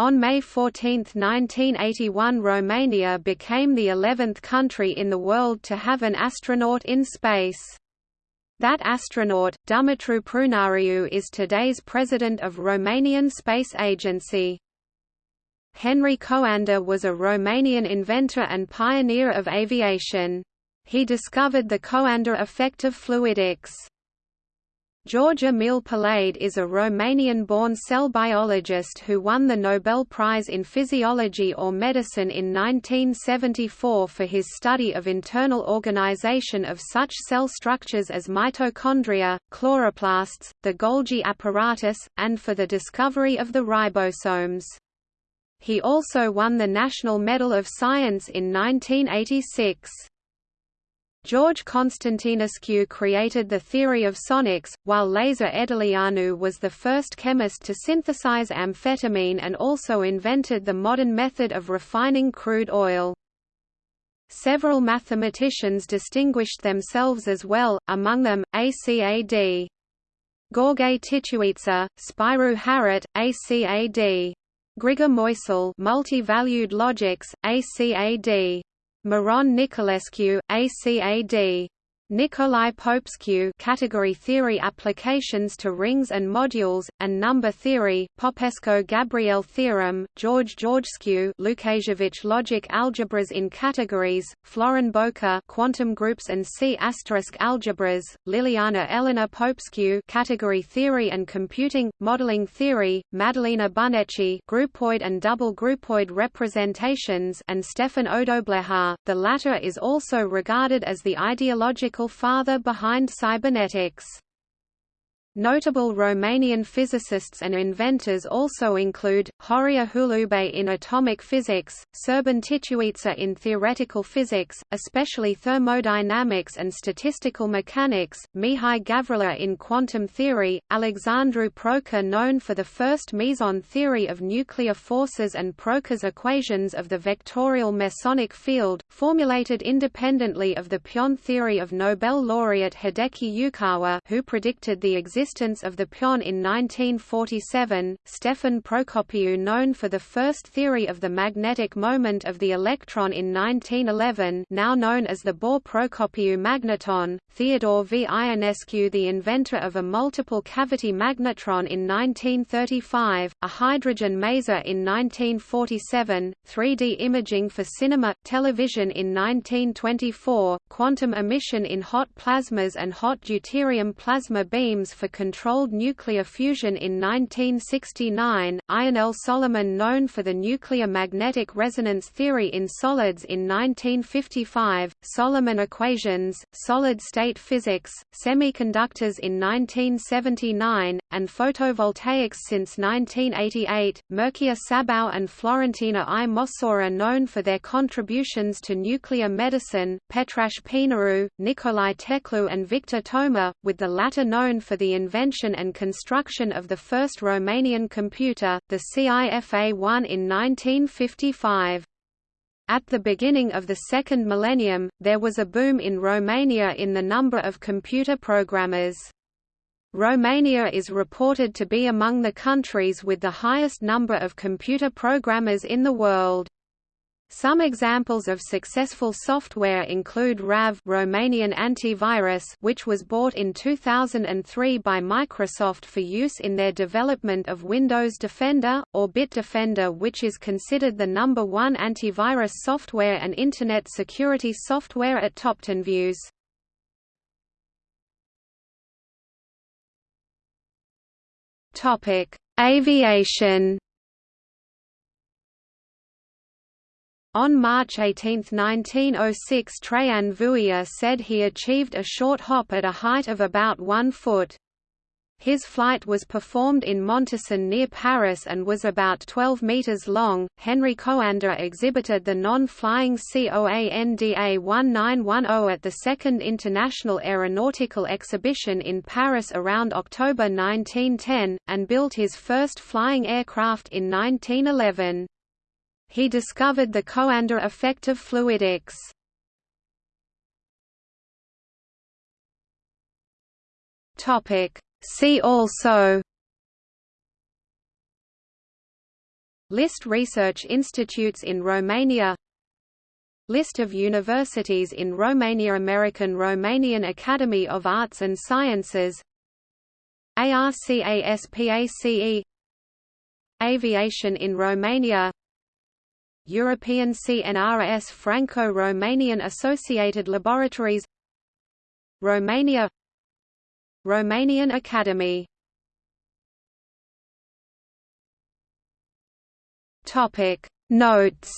On May 14, 1981 Romania became the 11th country in the world to have an astronaut in space. That astronaut, Dumitru Prunariu is today's president of Romanian Space Agency. Henry Coandă was a Romanian inventor and pioneer of aviation. He discovered the Coandă effect of fluidics. George Emil Palade is a Romanian-born cell biologist who won the Nobel Prize in Physiology or Medicine in 1974 for his study of internal organization of such cell structures as mitochondria, chloroplasts, the Golgi apparatus, and for the discovery of the ribosomes. He also won the National Medal of Science in 1986. George Constantinescu created the theory of sonics, while Lazar Edeleanu was the first chemist to synthesize amphetamine and also invented the modern method of refining crude oil. Several mathematicians distinguished themselves as well, among them, ACAD. Gheorghe Țițeica, Spiru Haret, ACAD. Grigore Moisil Multi-valued logics, ACAD. Miron Nicolescu, ACAD. Nicolae Popescu category theory applications to rings and modules, and number theory, Popescu-Gabriel theorem, George Georgescu Lukasiewicz logic algebras in categories, Florin Boca quantum groups and C** algebras, Liliana Elena Popescu category theory and computing, modeling theory, Madalina Buneci groupoid and double groupoid representations and Stefan Odobleja, the latter is also regarded as the ideological father behind cybernetics. Notable Romanian physicists and inventors also include, Horia Hulubei in atomic physics, Serban Țițeica in theoretical physics, especially thermodynamics and statistical mechanics, Mihai Gavrila in quantum theory, Alexandru Proca known for the first meson theory of nuclear forces and Proca's equations of the vectorial mesonic field, formulated independently of the pion theory of Nobel laureate Hideki Yukawa who predicted the existence existence of the pion in 1947, Stefan Procopiu known for the first theory of the magnetic moment of the electron in 1911 now known as the Bohr-Procopiu magneton, Theodore V. Ionescu the inventor of a multiple cavity magnetron in 1935, a hydrogen maser in 1947, 3D imaging for cinema, television in 1924, quantum emission in hot plasmas and hot deuterium plasma beams for controlled nuclear fusion in 1969, Ionel Solomon known for the nuclear magnetic resonance theory in solids in 1955, Solomon equations, solid-state physics, semiconductors in 1979, and photovoltaics since 1988, Mircea Sabau and Florentina I. Mosora known for their contributions to nuclear medicine, Petrache Poenaru, Nicolae Teclu and Victor Toma, with the latter known for the invention and construction of the first Romanian computer, the CIFA-1 in 1955. At the beginning of the second millennium, there was a boom in Romania in the number of computer programmers. Romania is reported to be among the countries with the highest number of computer programmers in the world. Some examples of successful software include RAV Romanian antivirus which was bought in 2003 by Microsoft for use in their development of Windows Defender, or Bitdefender which is considered the number one antivirus software and Internet security software at TopTenReviews. Aviation On March 18, 1906 Traian Vuia said he achieved a short hop at a height of about one foot. His flight was performed in Montesson near Paris and was about 12 meters long. Henry Coandă exhibited the non-flying COANDA 1910 at the Second International Aeronautical Exhibition in Paris around October 1910, and built his first flying aircraft in 1911. He discovered the Coandă effect of fluidics. Topic. See also. List research institutes in Romania. List of universities in Romania. American Romanian Academy of Arts and Sciences. ARCASPACE Aviation in Romania European CNRS Franco-Romanian Associated Laboratories Romania Romanian Academy. Topic Notes